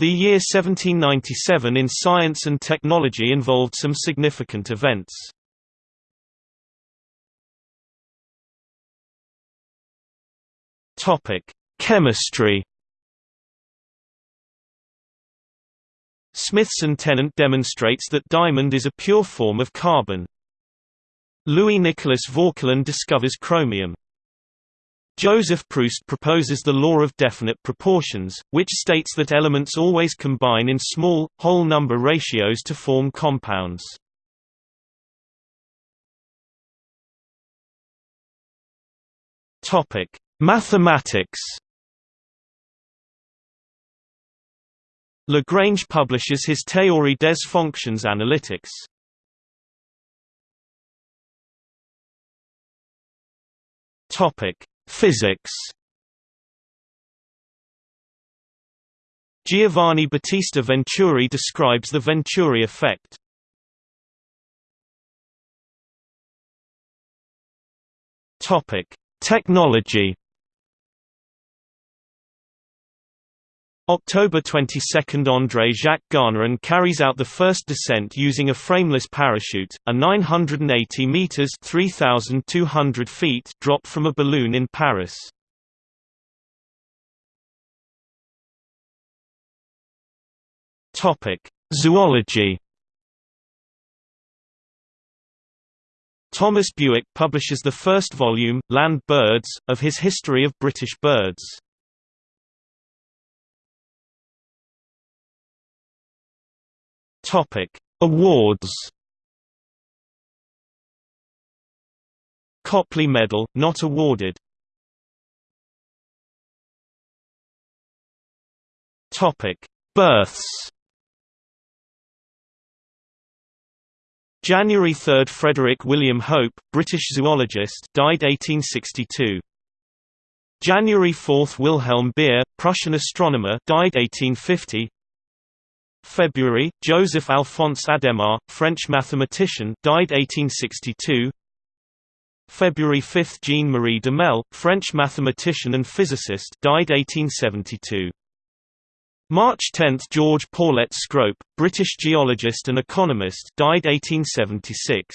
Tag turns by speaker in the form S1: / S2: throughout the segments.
S1: The year 1797 in science and technology involved some significant events. Topic: Chemistry. Smithson Tennant demonstrates that diamond is a pure form of carbon. Louis Nicolas Vauquelin discovers chromium. Joseph Proust proposes the law of definite proportions, which states that elements always combine in small, whole number ratios to form compounds. Mathematics Lagrange publishes his Théorie des fonctions analytiques. Topic: Physics. Giovanni Battista Venturi describes the Venturi effect. Topic: Technology. October 22 – André Jacques Garnerin carries out the first descent using a frameless parachute, a 980 metres 3,200 feet drop from a balloon in Paris. Zoology Thomas Bewick publishes the first volume, Land Birds, of his History of British Birds. Topic: Awards. Copley Medal, not awarded. Topic: Births. January 3 – Frederick William Hope, British zoologist died 1862. January 4 – Wilhelm Beer, Prussian astronomer died 1850 February, Joseph Alphonse Adhémar, French mathematician died 1862 February 5 Jean-Marie Duhamel, French mathematician and physicist died 1872 March 10 George Poulett Scrope, British geologist and economist died 1876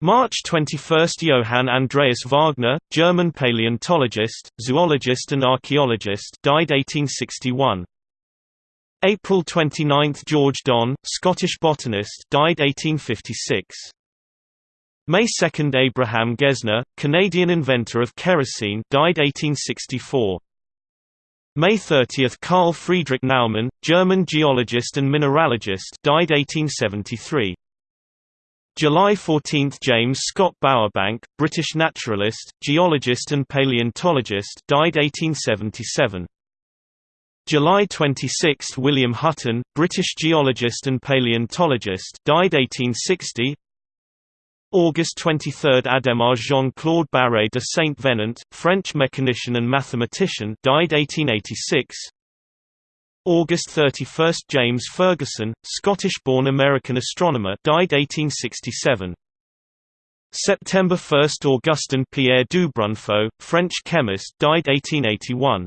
S1: March 21 Johann Andreas Wagner, German paleontologist, zoologist and archaeologist died 1861 April 29 – George Don, Scottish botanist died 1856. May 2 – Abraham Gesner, Canadian inventor of kerosene died 1864. May 30 – Carl Friedrich Naumann, German geologist and mineralogist died 1873. July 14 – James Scott Bowerbank, British naturalist, geologist and paleontologist died 1877. July 26 – William Hutton, British geologist and paleontologist died 1860 August 23 – Adhemar Jean-Claude Barré de Saint-Venant, French mechanician and mathematician died 1886 August 31 – James Ferguson, Scottish-born American astronomer died 1867 September 1 – Augustin Pierre Dubrunfaut, French chemist died 1881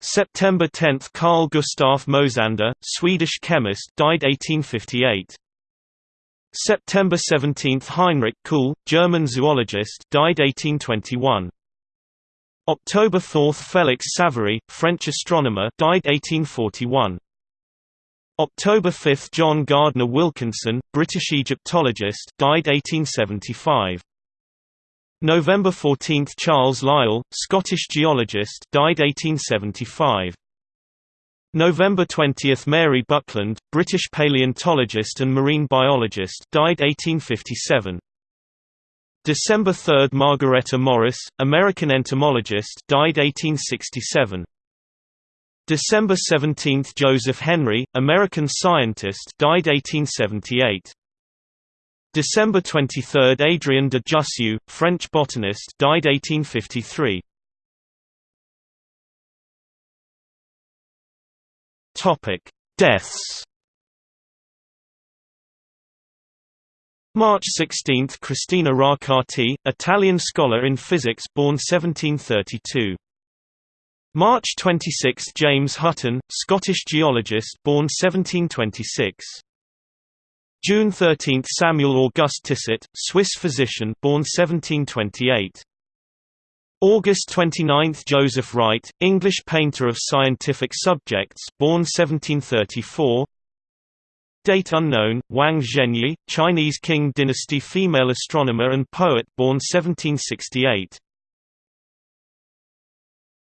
S1: September 10 – Carl Gustaf Mosander, Swedish chemist died 1858. September 17 – Heinrich Kuhl, German zoologist died 1821. October 4 – Felix Savary, French astronomer died 1841. October 5 – John Gardner Wilkinson, British Egyptologist died 1875. November 14 – Charles Lyell, Scottish geologist died 1875. November 20 – Mary Buckland, British paleontologist and marine biologist died 1857. December 3 – Margaretta Morris, American entomologist died 1867. December 17 – Joseph Henry, American scientist died 1878. December 23 – Adrien de Jussieu, French botanist died 1853. Topic: Deaths March 16 – Cristina Roccati, Italian scholar in physics born 1732. March 26 – James Hutton, Scottish geologist born 1726. June 13 – Samuel August Tissot, Swiss physician born 1728. August 29 – Joseph Wright, English painter of scientific subjects born 1734. Date unknown, Wang Zhenyi, Chinese Qing dynasty female astronomer and poet born 1768.